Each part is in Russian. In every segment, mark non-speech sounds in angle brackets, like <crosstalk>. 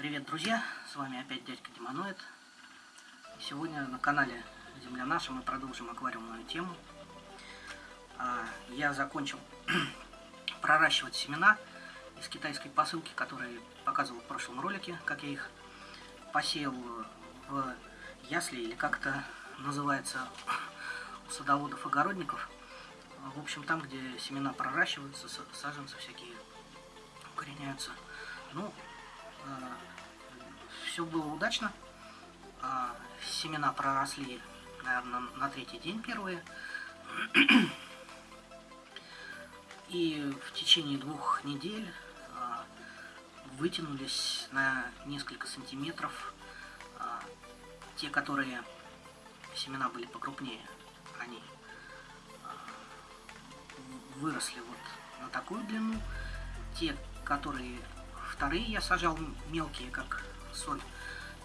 Привет, друзья! С вами опять дядька Демоноид. Сегодня на канале Земля Наша мы продолжим аквариумную тему. А, я закончил <clears throat> проращивать семена из китайской посылки, которые показывал в прошлом ролике, как я их посеял в ясли, или как это называется <clears throat> у садоводов-огородников. В общем, там, где семена проращиваются, саженцы всякие укореняются. Ну, э, все было удачно. Э, семена проросли, наверное, на третий день первые. И в течение двух недель э, вытянулись на несколько сантиметров. Э, те, которые семена были покрупнее, они выросли вот на такую длину. Те, которые вторые я сажал мелкие, как соль,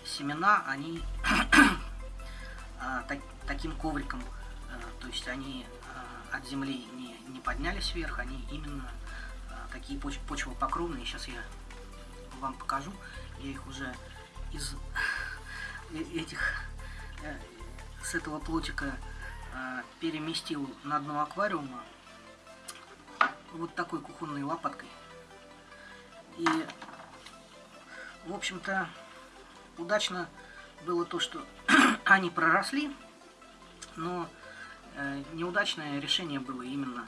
семена, они <clears throat> а, так, таким ковриком, а, то есть они а, от земли не, не поднялись вверх, они именно а, такие поч почвопокровные. Сейчас я вам покажу. Я их уже из <laughs> э, этих э, с этого плотика переместил на дно аквариума вот такой кухонной лопаткой. И, в общем-то, удачно было то, что <clears throat> они проросли, но э, неудачное решение было именно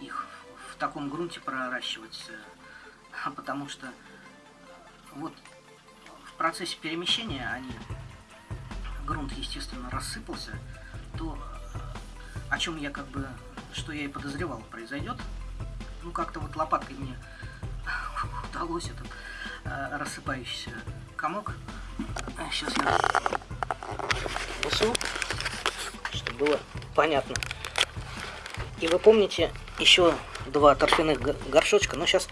их в таком грунте проращивать, э, <laughs> потому что вот в процессе перемещения они, грунт, естественно, рассыпался, то о чем я как бы, что я и подозревал, произойдет. Ну, как-то вот лопаткой мне <laughs> удалось этот э, рассыпающийся комок. Сейчас я высу, чтобы было понятно. И вы помните еще два торфяных горшочка, но сейчас,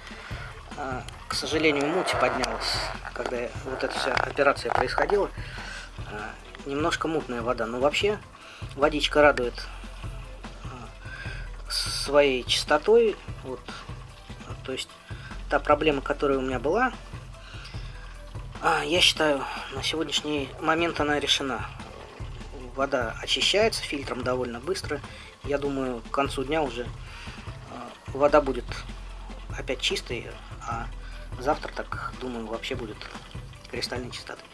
э, к сожалению, муть поднялась, когда вот эта вся операция происходила. Э, немножко мутная вода, но вообще водичка радует э, своей чистотой. Вот, то есть та проблема, которая у меня была, а, я считаю, на сегодняшний момент она решена. Вода очищается фильтром довольно быстро. Я думаю, к концу дня уже а, вода будет опять чистой, а завтра, так думаю, вообще будет кристальной чистотой.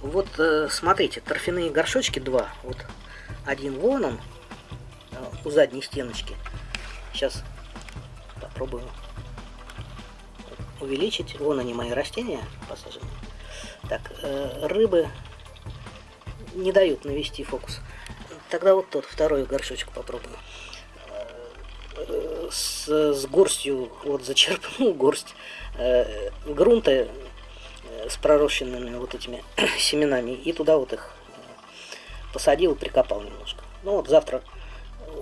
Вот, э, смотрите, торфяные горшочки два. Вот один вон он, э, у задней стеночки. Сейчас попробую увеличить. Вон они мои растения посажены. Так, э, рыбы не дают навести фокус. Тогда вот тот, второй горшочек попробую. Э, с, с горстью, вот зачерпнул горсть э, грунта с пророщенными вот этими <clears throat> семенами. И туда вот их посадил прикопал немножко. Ну вот завтра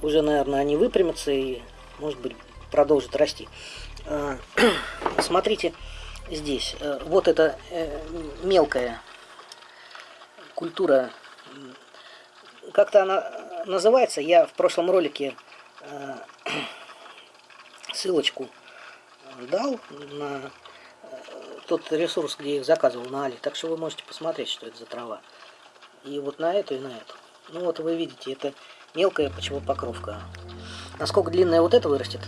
уже, наверное, они выпрямятся и, может быть, продолжат расти. <clears throat> Смотрите, здесь. Э, вот эта э, мелкая культура, как-то она называется. Я в прошлом ролике <clears throat> ссылочку дал на тот ресурс, где их заказывал на Али. Так что вы можете посмотреть, что это за трава. И вот на эту, и на эту. Ну вот вы видите, это мелкая почвопокровка. Насколько длинная вот эта вырастет,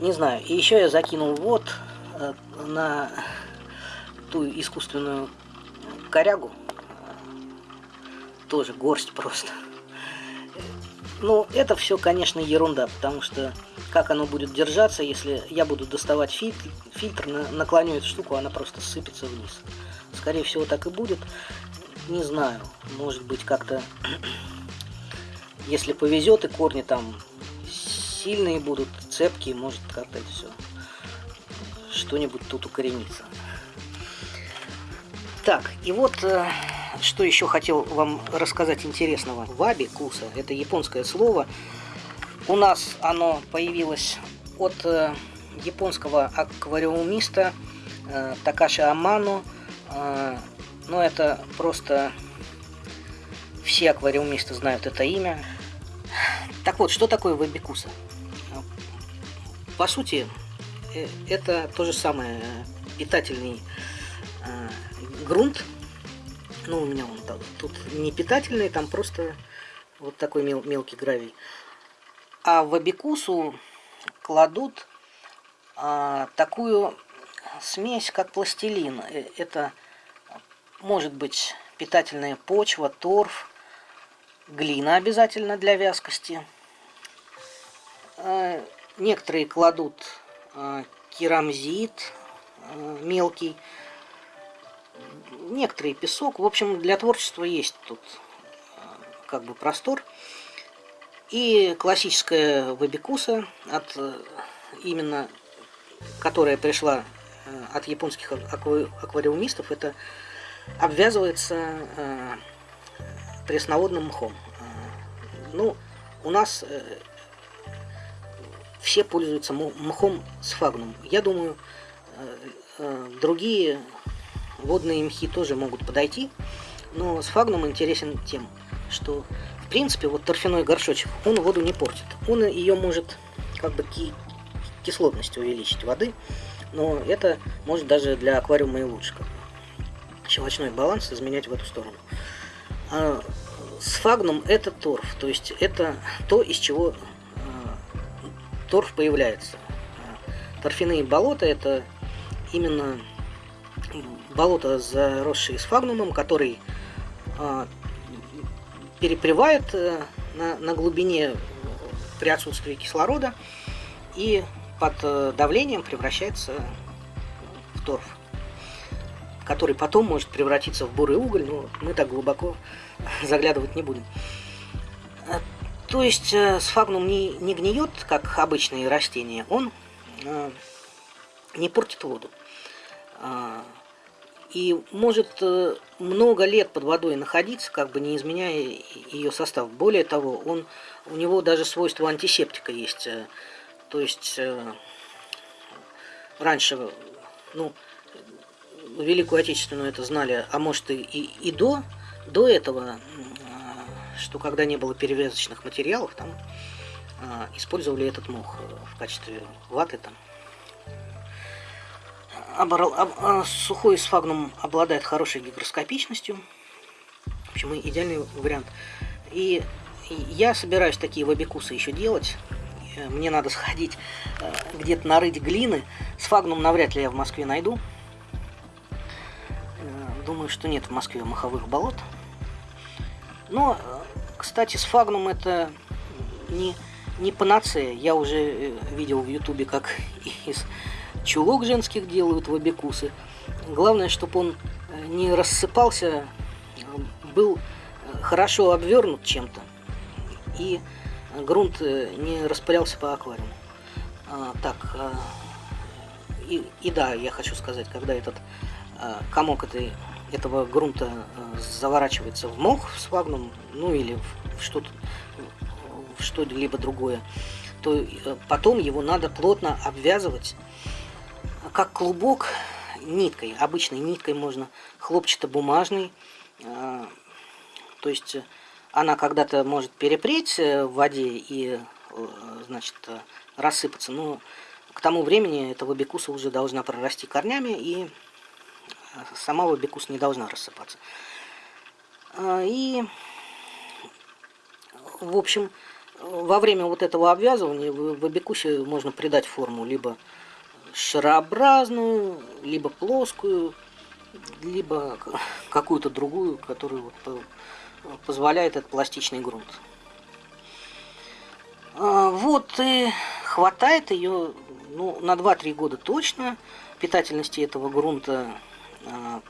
не знаю. И еще я закинул вот э, на ту искусственную корягу. Тоже горсть просто. Ну, это все, конечно, ерунда, потому что как оно будет держаться, если я буду доставать фильтр, фильтр наклоню эту штуку, она просто сыпется вниз. Скорее всего, так и будет. Не знаю, может быть, как-то, <clears throat> если повезет, и корни там сильные будут, цепкие, может как-то это все что-нибудь тут укоренится. Так, и вот э, что еще хотел вам рассказать интересного. Ваби куса, это японское слово. У нас оно появилось от э, японского аквариумиста э, Такаши Аману. Э, но это просто все аквариумисты знают это имя. Так вот, что такое вабикуса? По сути, это то же самое питательный э, грунт. Ну, у меня он там, тут не питательный, там просто вот такой мел, мелкий гравий. А в абикусу кладут а, такую смесь, как пластилин. Э, это может быть питательная почва, торф, глина обязательно для вязкости. Некоторые кладут керамзит а, мелкий, некоторые песок. В общем, для творчества есть тут как бы простор. И классическая вабикуса, от, именно которая пришла от японских аквариумистов, это обвязывается пресноводным мхом. Ну, у нас э, все пользуются мхом с фагнум. Я думаю, э, э, другие водные мхи тоже могут подойти, но с фагнум интересен тем, что в принципе вот торфяной горшочек, он воду не портит. Он ее может как бы ки кислотность увеличить воды, но это может даже для аквариума и лучше. Как бы. Щелочной баланс изменять в эту сторону. А сфагнум это торф, то есть это то, из чего э, торф появляется. Торфяные болота это именно болото, заросшие сфагнумом, который э, перепревает э, на, на глубине при отсутствии кислорода и под э, давлением превращается в торф, который потом может превратиться в бурый уголь, но мы так глубоко <laughs> заглядывать не будем. Э, то есть э, сфагнум не, не гниет, как обычные растения, он э, не портит воду. И может много лет под водой находиться, как бы не изменяя ее состав. Более того, он, у него даже свойство антисептика есть. То есть раньше, ну, Великую Отечественную это знали, а может и, и, и до до этого, что когда не было перевязочных материалов, там а, использовали этот мох в качестве ваты там. Оборол, об, а, сухой сфагнум обладает хорошей гигроскопичностью. В общем, идеальный вариант. И я собираюсь такие вабикусы еще делать. Мне надо сходить э, где-то нарыть глины. Сфагнум навряд ли я в Москве найду. Э, думаю, что нет в Москве маховых болот. Но, кстати, с фагнум это не, не панацея. Я уже э, видел в ютубе, как <laughs> из чулок женских делают вабикусы. Главное, чтобы он э, не рассыпался, был э, хорошо обвернут чем-то. И грунт не распылялся по аквариуму. А, так, и, и да, я хочу сказать, когда этот а, комок этой этого грунта э, заворачивается в мох с вагном, ну или в что-то в что-либо другое, то э, потом его надо плотно обвязывать, как клубок ниткой, обычной ниткой можно, хлопчато-бумажной, э, то есть она когда-то может перепреть в воде и, значит, рассыпаться, но к тому времени эта вабикуса уже должна прорасти корнями и сама лобикус не должна рассыпаться. А, и, в общем, во время вот этого обвязывания в абикусе можно придать форму либо шарообразную, либо плоскую, либо какую-то другую, которую вот позволяет этот пластичный грунт. А, вот и хватает ее ну, на 2-3 года точно. Питательности этого грунта а,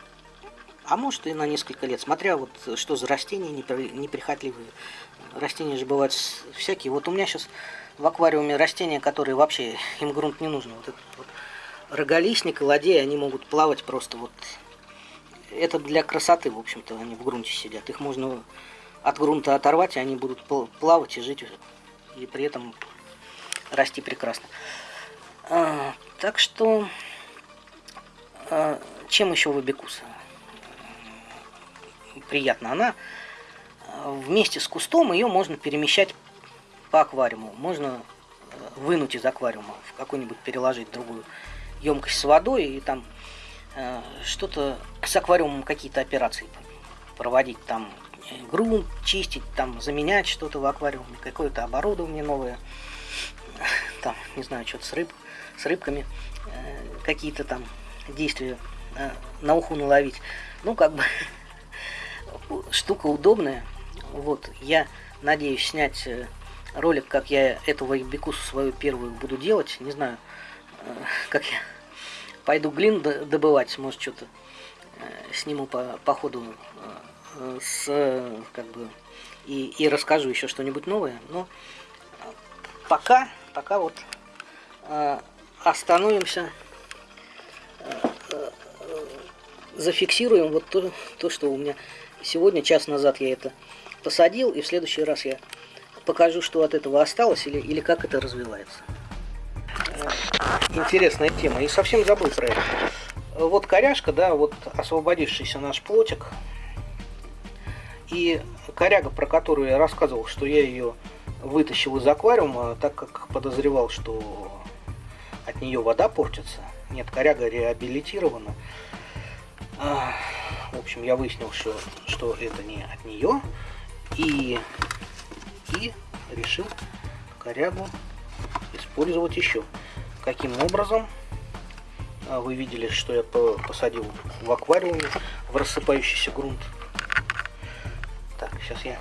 а может и на несколько лет, смотря вот что за растения неприхотливые. Растения же бывают всякие. Вот у меня сейчас в аквариуме растения, которые вообще, им грунт не нужен. Вот этот вот роголистник и ладей, они могут плавать просто вот. Это для красоты, в общем-то, они в грунте сидят. Их можно от грунта оторвать, и они будут плавать и жить, и при этом расти прекрасно. А, так что... А, чем еще вабикуса приятно? Она вместе с кустом ее можно перемещать по аквариуму. Можно э, вынуть из аквариума, в какой-нибудь переложить другую емкость с водой и там э, что-то с аквариумом какие-то операции проводить, там грунт чистить, там заменять что-то в аквариуме, какое-то оборудование новое, там, не знаю, что-то с, рыб, с рыбками, э, какие-то там действия на уху наловить. Ну, как бы, <laughs> штука удобная. Вот, я надеюсь снять э, ролик, как я эту вайбекусу свою первую буду делать. Не знаю, э, <laughs> как я пойду глин добывать, может, что-то э, сниму по, по ходу с, как бы, и, и расскажу еще что-нибудь новое. Но пока, пока вот остановимся, зафиксируем вот то, то, что у меня сегодня, час назад я это посадил, и в следующий раз я покажу, что от этого осталось, или, или как это развивается. Интересная тема. И совсем забыл про это. Вот коряшка, да, вот освободившийся наш плотик. И коряга, про которую я рассказывал, что я ее вытащил из аквариума, так как подозревал, что от нее вода портится. Нет, коряга реабилитирована. А, в общем, я выяснил, что, что это не от нее. И, и решил корягу использовать еще. Каким образом? А, вы видели, что я посадил в аквариуме в рассыпающийся грунт. Так, сейчас я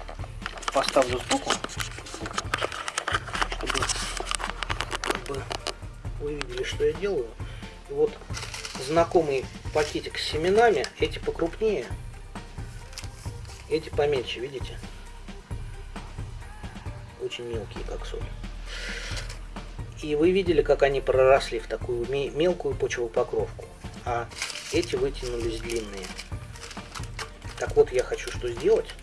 поставлю сбоку, чтобы, вы видели, что я делаю. И вот знакомый пакетик с семенами, эти покрупнее, эти поменьше, видите? Очень мелкие, как соль. И вы видели, как они проросли в такую мелкую почвопокровку. А эти вытянулись длинные. Так вот, я хочу что сделать.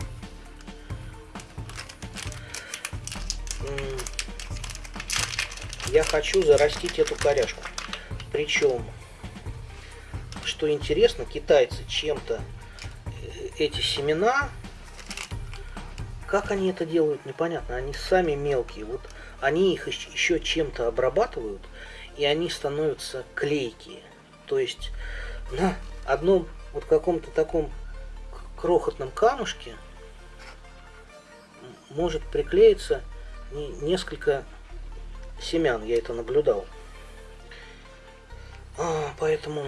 Я хочу зарастить эту коряшку. Причем что интересно, китайцы чем-то э, эти семена, как они это делают, непонятно. Они сами мелкие. Вот они их еще чем-то обрабатывают, и они становятся клейкие. То есть на одном вот каком-то таком крохотном камушке может приклеиться несколько семян. Я это наблюдал. А, поэтому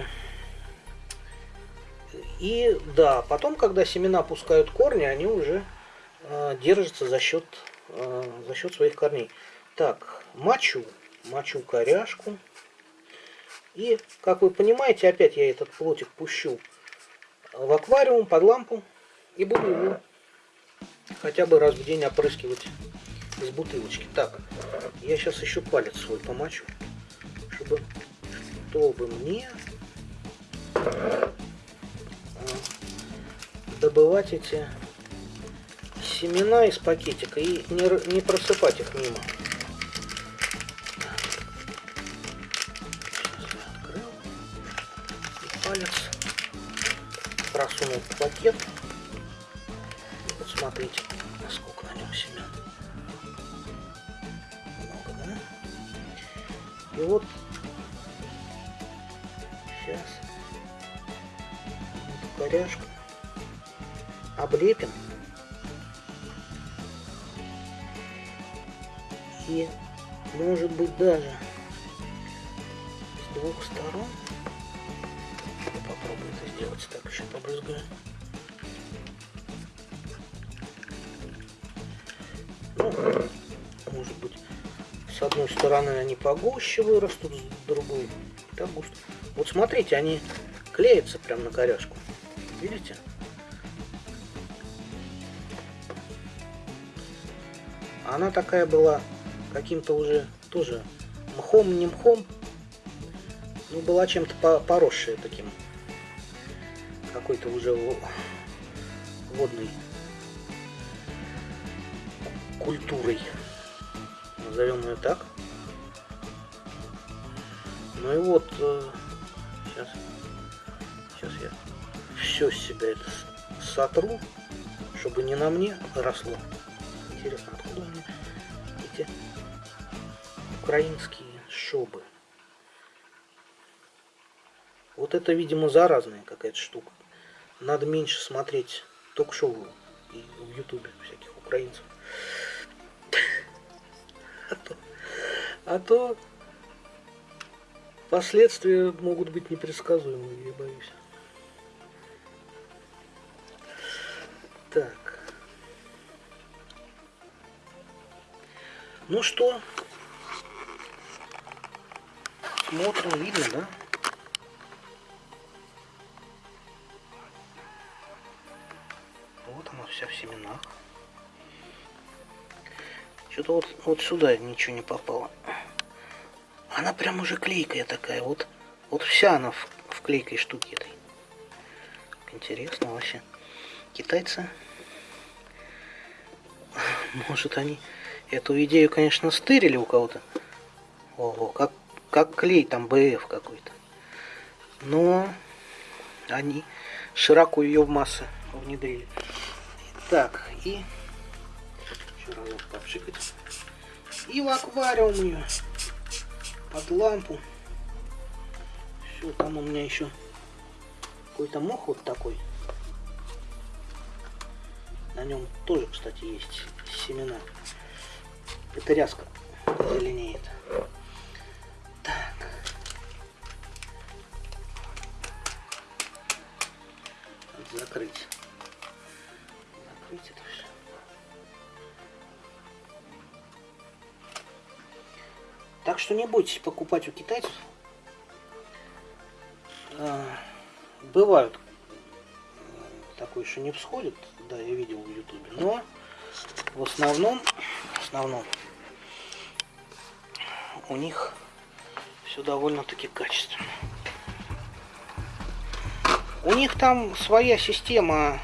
и да, потом, когда семена пускают корни, они уже э, держатся за счет, э, за счет своих корней. Так, мочу, мочу коряшку. И, как вы понимаете, опять я этот плотик пущу в аквариум под лампу и буду его хотя бы раз в день опрыскивать из бутылочки. Так, я сейчас еще палец свой помочу, чтобы, чтобы мне добывать эти семена из пакетика и не, не просыпать их мимо. открыл. И палец просунул в пакет. Облепим. И может быть даже с двух сторон. Попробую это сделать так, еще побрызгаю. Ну, может быть, с одной стороны они погуще вырастут, с другой так густо. Вот смотрите, они клеятся прям на коряшку. Видите? Она такая была каким-то уже тоже мхом, не мхом, ну, была чем-то поросшая таким, какой-то уже водной культурой, назовем ее так. Ну и вот, сейчас, э, сейчас я все с себя это сотру, чтобы не на мне росло. Интересно, откуда у меня эти украинские шубы? Вот это, видимо, заразная какая-то штука. Надо меньше смотреть ток-шоу и в Ютубе всяких украинцев. <laughs> А то, а то последствия могут быть непредсказуемыми, я боюсь. Так. Ну что? Смотрим, видно, да? Вот она вся в семенах. Что-то вот, вот сюда ничего не попало. Она прям уже клейкая такая. Вот, вот вся она в, в клейкой штуке этой. Интересно вообще. Китайцы. <laughs> Может они эту идею, конечно, стырили у кого-то. Ого, как, как клей там БФ какой-то. Но они широко ее в массы внедрили. Так, и еще разок попшикать. И в аквариум ее под лампу. Все, там у меня еще какой-то мох вот такой. На нем тоже, кстати, есть семена. Это ряска зеленеет. Так. Закрыть. Закрыть это все. Так что не бойтесь покупать у китайцев. А, бывают такое, что не всходит, да, я видел в ютубе, но в основном, основном у них все довольно-таки качественно. У них там своя система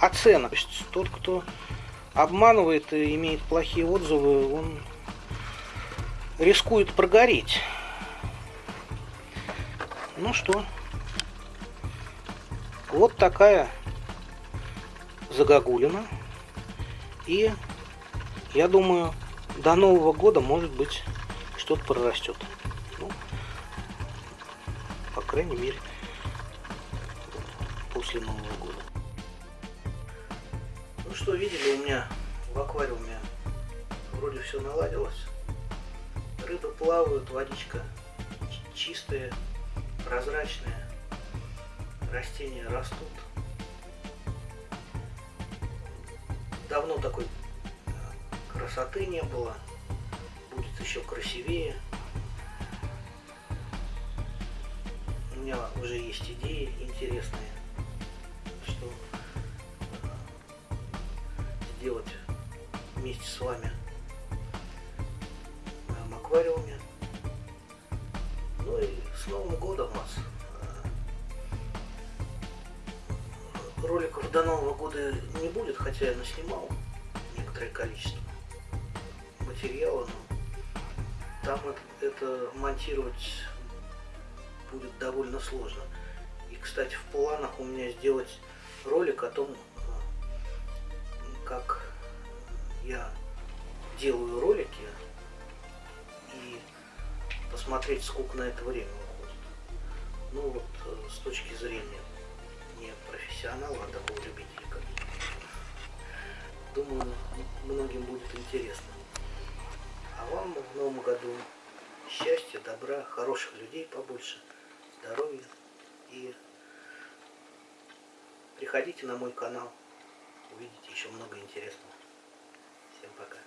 оценок. То есть тот, кто обманывает и имеет плохие отзывы, он рискует прогореть. Ну что, вот такая загогулина. И я думаю, до Нового года, может быть, что-то прорастет. Ну, по крайней мере, после Нового года. Ну что, видели, у меня в аквариуме вроде все наладилось рыбы плавают, водичка чистая, прозрачная, растения растут. Давно такой красоты не было, будет еще красивее. У меня уже есть идеи интересные, что э, сделать вместе с вами аквариуме. Ну и с Новым годом вас. Э, роликов до Нового года не будет, хотя я наснимал некоторое количество монтировать будет довольно сложно. И, кстати, в планах у меня сделать ролик о том, как я делаю ролики посмотреть, сколько на это время уходит. Ну вот э, с точки зрения не профессионала, а такого любителя, как Думаю, многим будет интересно. А вам в новом году счастья, добра, хороших людей побольше, здоровья. И приходите на мой канал, увидите еще много интересного. Всем пока.